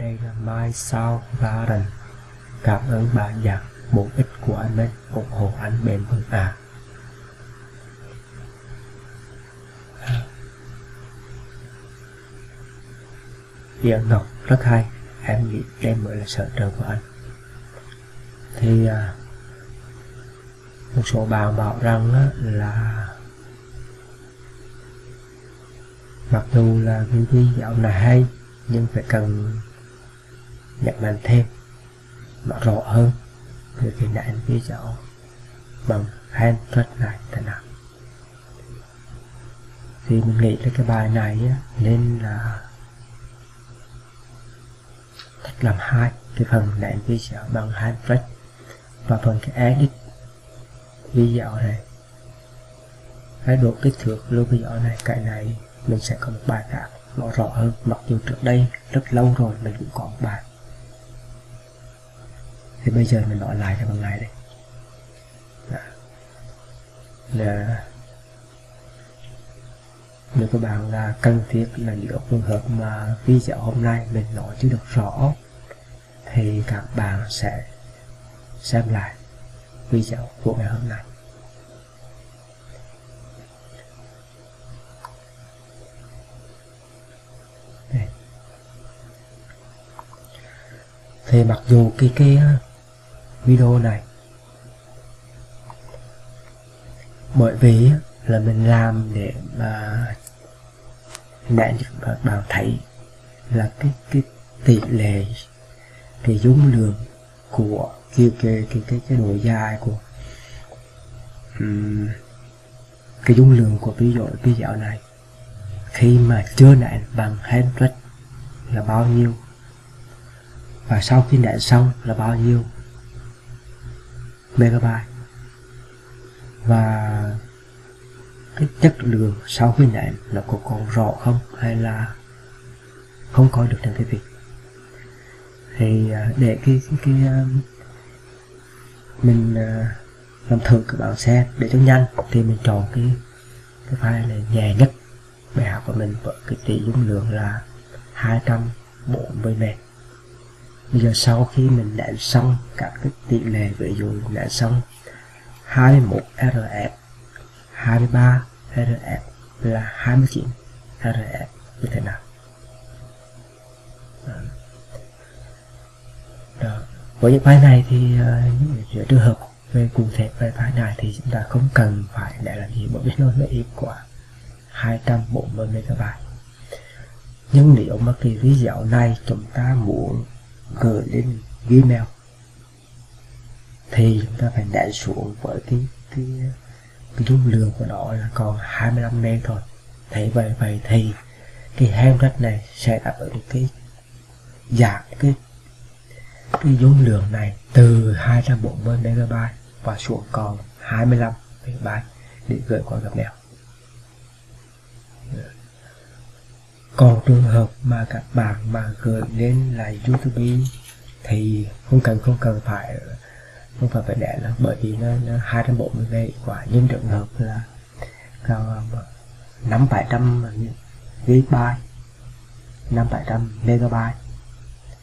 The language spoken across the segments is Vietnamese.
đây là Mai Sao Garden Cảm ơn bạn nhạc bổ ích của anh ấy ủng hộ anh bền vững à Yên Ngọc rất hay. Em nghĩ đây mới là sở trường của anh. Thì à, Một số bạn bảo rằng á, là Mặc dù là cái dạo này hay Nhưng phải cần Nhắc mạnh thêm. Nó rõ hơn. Về anh ghi dấu Bằng hand thuật này thế nào Thì mình nghĩ là cái bài này á, Nên là cách làm hai. Cái phần này ghi dấu bằng hand thuật và phần cái edit video này cái độ kích thước lưu video này cái này mình sẽ có một bài khác nó rõ hơn. Mặc dù trước đây rất lâu rồi mình cũng có một bài thì bây giờ mình nói lại cho bằng này đây. Là nếu các bạn là cần thiết là những trường hợp mà video hôm nay mình nói chưa được rõ, thì các bạn sẽ xem lại video của ngày hôm nay. Đây. thì mặc dù cái cái video này. Bởi vì là mình làm để mà để các bạn thấy là cái cái tỷ lệ cái dung lượng của cái cái cái cái, cái độ dài của um, cái dung lượng của ví dụ video này. Khi mà chưa nãy bằng handbrake là bao nhiêu? Và sau khi nãy xong là bao nhiêu? Megabyte. Và cái chất lượng sau khi nện nó có còn rõ không hay là không coi được trên cái việc thì à, để cái cái, cái à, mình à, làm thử các bạn xem để cho nhanh thì mình chọn cái cái file này nhẹ nhất. Bài học của mình với cái tỷ dung lượng là 240 m bây giờ sau khi mình nện xong các cái tỷ lệ ví dụ nện xong 21 RF 23 RF là 29 RF như thế nào? Đó. với những file này thì uh, trường hợp về cụ thể về file này thì chúng ta không cần phải để làm gì bởi vì nó là ít của 240 MB nhưng nếu mà cái video này chúng ta muốn gửi lên Gmail. Thì chúng ta phải đẩy xuống với cái cái cái dung lượng của nó là còn 25 meg thôi. Thế vậy vậy thì cái handbrake này sẽ đáp ứng cái giảm cái cái dung lượng này từ 240 MB và xuống còn 25 MB để gửi qua gặp mèo còn trường hợp mà các bạn mà gửi lên là YouTube thì không cần không cần phải không phải phải để nó bởi vì nó, nó 240 giây quả nhưng trường hợp là cao năm bảy trăm gigabyte năm bảy trăm megabyte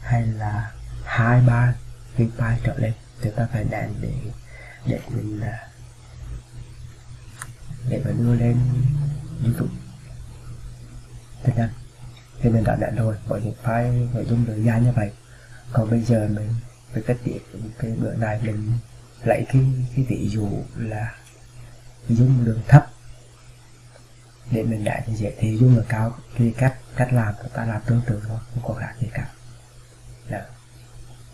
hay là hai ba gigabyte trở lên thì ta phải đèn để để mình à, để mình đưa lên youtube thế nên thì mình đã đèn rồi, bởi những file nội dung được dài như vậy. Còn bây giờ mình với cách tiết cái bữa này mình lấy cái cái ví dụ là dung lượng thấp. Để mình đã như vậy thì dung lượng cao, thì cách cách làm chúng ta làm tương tự thôi, không có khác gì cả. Đó.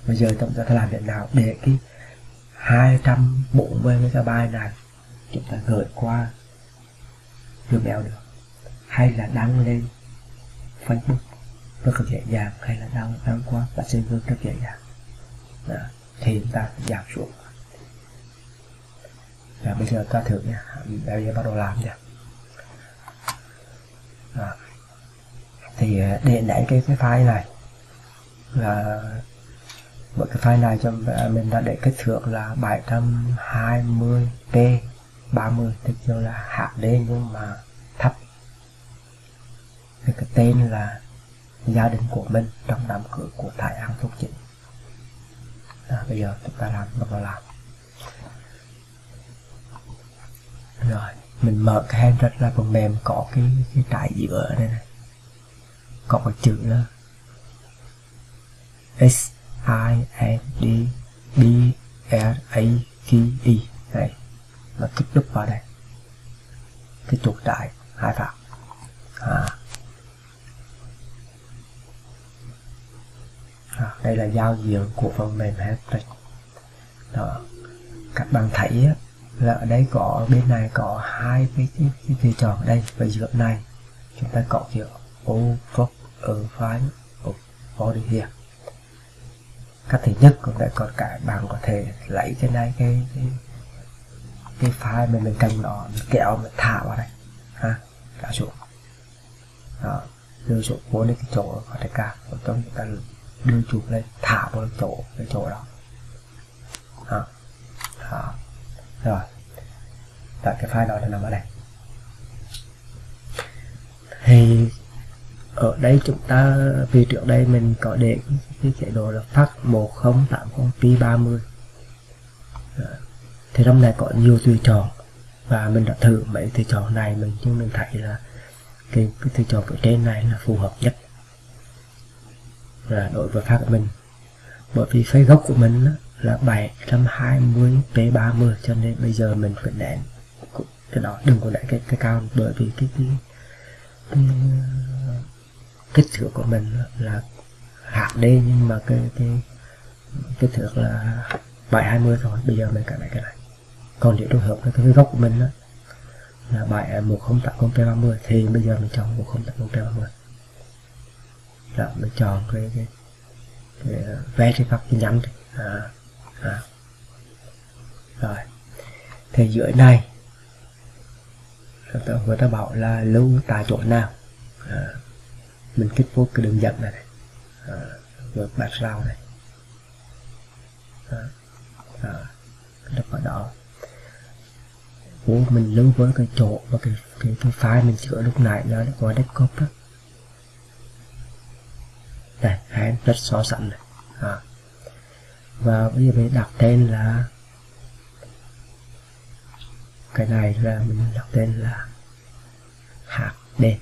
bây giờ chúng ta làm thế nào để cái 240 MB này chúng ta gửi qua Gmail được, hay là đăng lên Facebook rất là dễ dàng hay là đăng đăng qua Messenger rất dễ dàng đó. thì chúng ta giảm xuống và bây giờ ta thử nha bây giờ bắt đầu làm nha đó. thì à, để cái cái file này là bởi cái file này cho à, mình đã để kích thước là 720p 30 tức là HD nhưng mà thì cái tên là gia đình của mình trong đám cưới của Thái An Thúc Chính. À, bây giờ chúng ta làm bắt đầu làm. Rồi mình mở cái hand ra phần mềm có cái cái trại giữa ở đây này. Có cái chữ là S I N D B R A K E. Này và kích đúc vào đây. Cái chuột đại hai phạm. À. đó, đây là giao diện của phần mềm Hattrick đó. Các bạn thấy á, là ở đây có bên này có hai cái cái, cái, cái tròn ở đây. Và giữa này chúng ta có chữ over ở file of body here. Cách thứ nhất cũng đã có cả bạn có thể lấy cái này cái cái, cái file mà mình cần nó kéo mình thả vào đây. Ha cả xuống. Đó. Đưa xuống vô đến cái chỗ có thể cả. Trong chúng ta đưa chụp lên thả vào chỗ cái chỗ đó. À, đó. rồi. Tại cái file đó nó nằm ở đây. Thì ở đây chúng ta vì trước đây mình có để cái chế độ là phát 1080 p 30 thì trong này có nhiều tùy chọn. Và mình đã thử mấy tùy chọn này mình nhưng mình thấy là cái, cái tùy chọn ở trên này là phù hợp nhất là đối với phát của mình. Bởi vì phái gốc của mình là 720 p30 cho nên bây giờ mình phải nén cái đó đừng có để cái cái cao bởi vì cái cái, cái kích thước của mình là hạt HD nhưng mà cái cái kích thước là 720 thôi bây giờ mình cài lại cái này. Còn nếu trường hợp cái, cái gốc của mình đó, là 71080 p30 thì bây giờ mình chọn 108 P30 đó mình chọn cái cái, cái ờ, vé trên pháp tin nhắn. À, à. rồi. Thì dưới này người ta bảo là lưu tại chỗ nào? À, mình kích vô cái đường dẫn này, này. À, vượt rau này. À, à, đập vào đó. Ủa, mình lưu với cái chỗ và cái, cái, cái file mình sửa lúc nãy nó gọi desktop đó đây hai rất so sánh này. À. và bây giờ mình đặt tên là cái này là mình đặt tên là hạt đen.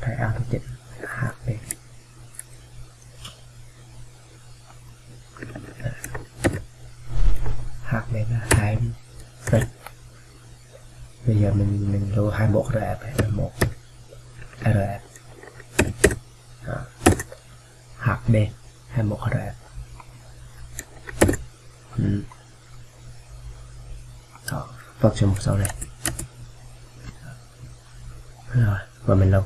Thầy ao thực chỉnh hạt đen. Hạt đen là hai bây giờ mình mình lưu hai bộ rf hay một rf hạt đen hay một rf ừ. Đó, vâng cho một sau này. Rồi và mình lâu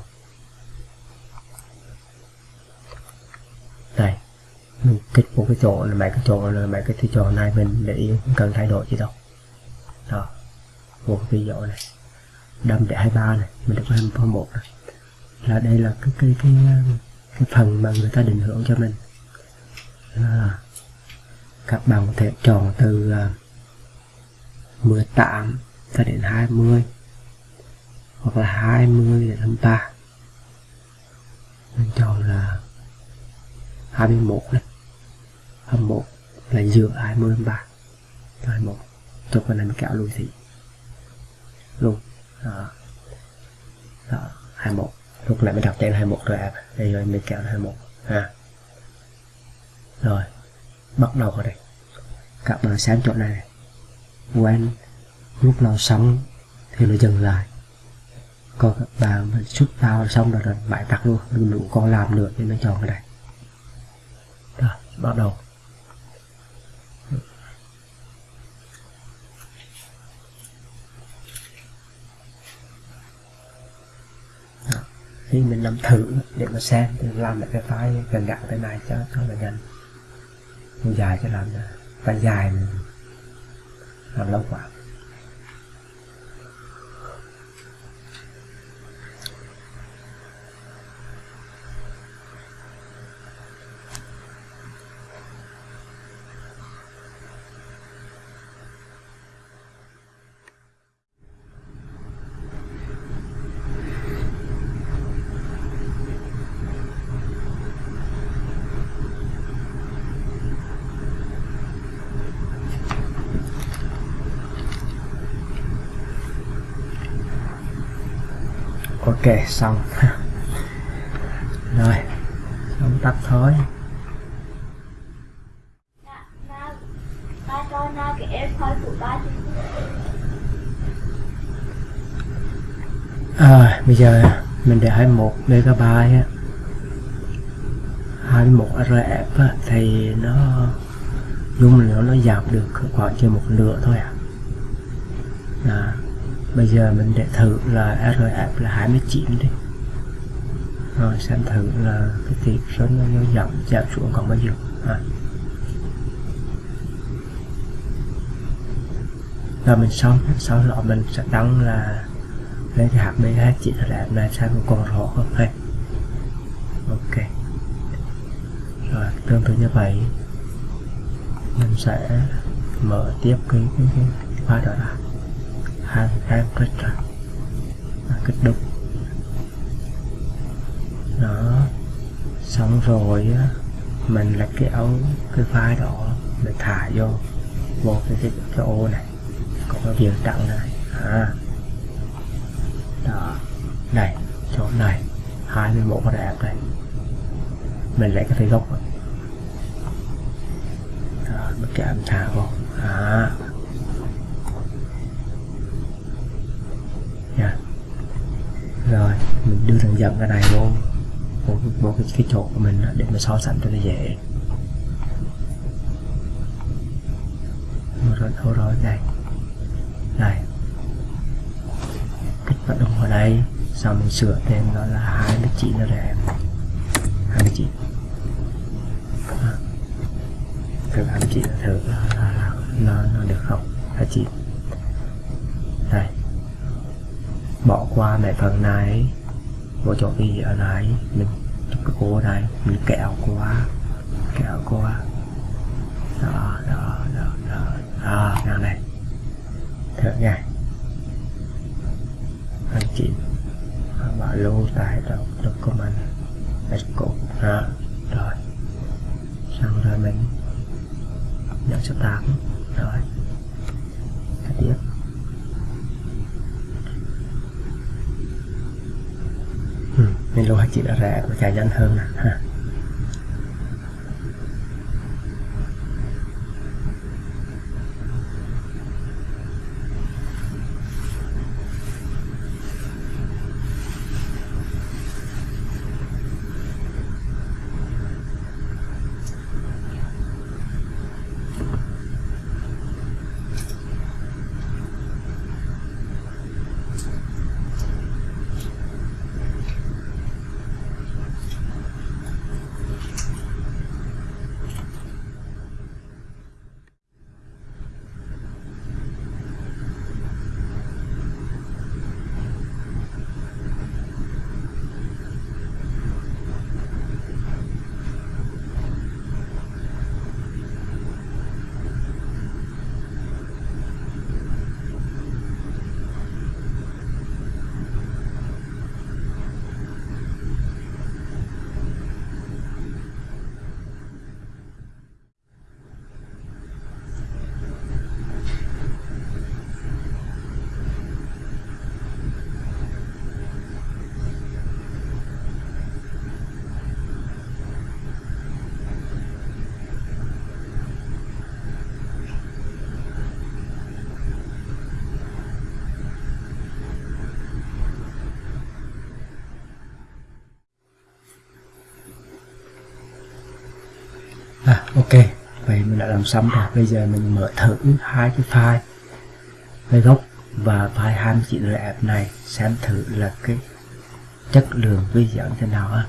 đây mình kích một cái chỗ là mấy cái chỗ là mấy cái chỗ này mình để ý không cần thay đổi gì đâu. Đó một cái ví dụ này. Đâm để 23 này mình được 21 này là đây là cái cái cái cái phần mà người ta định hưởng cho mình. À, các bạn có thể chọn từ à, uh, 18 cho đến 20 hoặc là 20 đến 23 mình chọn là 21 này 21 là giữa 20 23 21 cho còn này mình kéo lùi thị. Luôn. Đó. đó 21 lúc nãy mình đặt tên 21 rồi à đây rồi, mình kéo 21 ha. Rồi, bắt đầu ở đây. Các bạn xem chỗ này. Quen. Lúc nào xong thì nó dừng lại. Còn các bạn xuất vào xong rồi rồi bãi tắt luôn. Đừng đủ con làm được nên nó chọn cái này. Rồi, bắt đầu. Khi mình làm thử để mà xem thì làm lại cái file gần gặn cái này cho cho là nhanh. Dài cho làm phải dài mình làm lâu quá. Ok xong. Rồi không tắt thôi. Ba cho na cái em thôi của ba à, bây giờ mình để 21 MB á 21 RF á, thì nó dung lượng nó giảm được khoảng trên một nửa thôi à. à bây giờ mình để thử là RF là 29 đi. Rồi xem thử là cái tỷ số nó, giảm giảm xuống còn bao nhiêu. À. rồi mình xong. Sau đó mình sẽ đăng là lấy cái hạt BH chỉ là này xem còn rõ không? Hay. Ok. Rồi tương tự như vậy. Mình sẽ mở tiếp cái cái cái file đó ra hai cái kích ra kích đục. Đó. Xong rồi á mình cái ống cái file đó mình thả vô. Vô cái cái, cái ô này. Có cái điều trắng này. À. Đó. Này chỗ này. 21 đẹp này, mình lấy cái thấy gốc rồi đó, mình kéo thả vô. À yeah. rồi mình đưa thằng dẫn cái này vô một, một cái, cái chột của mình để mà so sánh cho nó dễ. Rồi thôi rồi đây đây kích hoạt đồng ở đây. Sau mình sửa thêm đó là 29 nó đẹp 29 à. thử 29 thử là, là, là, nó, nó được không? 29 đây bỏ qua mấy phần này vô chỗ gì ở này mình chụp cái cô này mình kẹo qua kẹo qua đó đó đó đó đó. Nào này. Thử nha anh chị bảo lưu tại đâu document export đó rồi xong rồi mình nhận số 8 rồi tiếp ừ, mình lưu hai chị dài rẻ nhanh hơn ha À, ok vậy mình đã làm xong rồi. Bây giờ mình mở thử hai cái file file gốc và file 29 app này xem thử là cái chất lượng video như thế nào ha.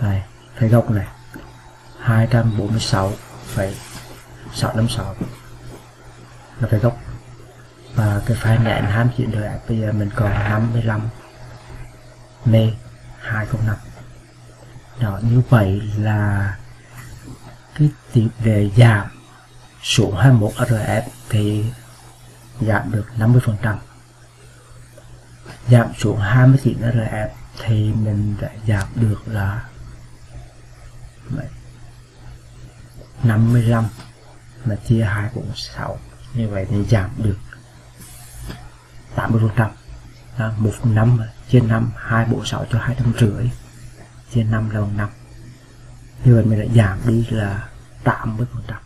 Đây file gốc này 246,656 là file gốc. Và cái file nén 29 app bây giờ mình còn 55 mê 205 đó, như vậy là cái tỷ lệ giảm xuống 21 RF thì giảm được 50% giảm xuống 29 RF thì mình đã giảm được là 55 mà chia 246 như vậy thì giảm được 80% là 1 năm chia 5 246 cho 250 chia 5 là bằng 5 như vậy mình đã giảm đi là 80 phần trăm.